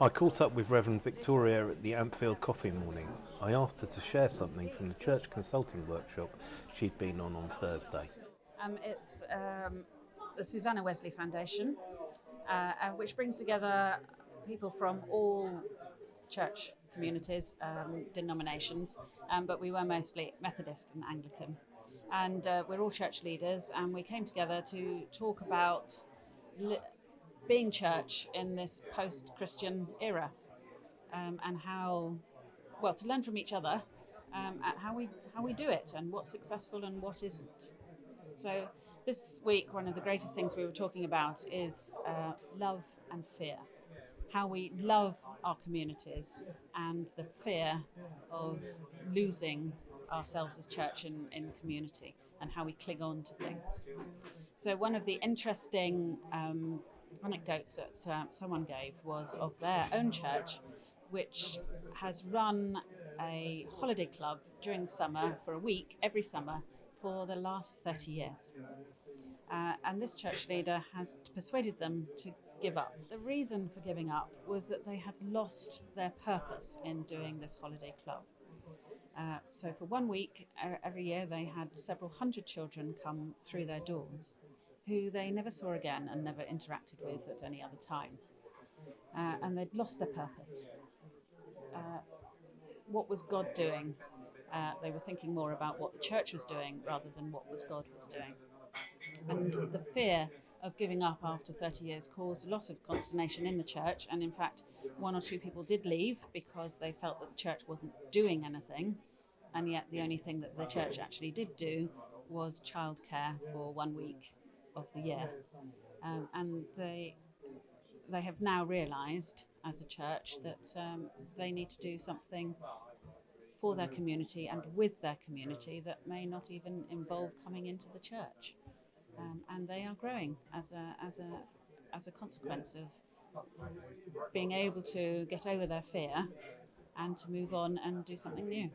I caught up with Reverend Victoria at the Ampfield Coffee Morning. I asked her to share something from the church consulting workshop she'd been on on Thursday. Um, it's um, the Susanna Wesley Foundation, uh, which brings together people from all church communities, um, denominations, um, but we were mostly Methodist and Anglican. And uh, we're all church leaders, and we came together to talk about being church in this post Christian era um, and how, well, to learn from each other um, at how we, how we do it and what's successful and what isn't. So, this week, one of the greatest things we were talking about is uh, love and fear. How we love our communities and the fear of losing ourselves as church in, in community and how we cling on to things. So, one of the interesting um, anecdotes that uh, someone gave was of their own church, which has run a holiday club during the summer for a week every summer for the last 30 years. Uh, and this church leader has persuaded them to give up. The reason for giving up was that they had lost their purpose in doing this holiday club. Uh, so, for one week every year, they had several hundred children come through their doors who they never saw again and never interacted with at any other time. Uh, and they'd lost their purpose. Uh, what was God doing? Uh, they were thinking more about what the church was doing rather than what was God was doing. And the fear of giving up after 30 years caused a lot of consternation in the church. And in fact, one or two people did leave because they felt that the church wasn't doing anything. And yet, the only thing that the church actually did do was childcare for one week of the year. Um, and they, they have now realised as a church that um, they need to do something for their community and with their community that may not even involve coming into the church. Um, and they are growing as a, as, a, as a consequence of being able to get over their fear and to move on and do something new.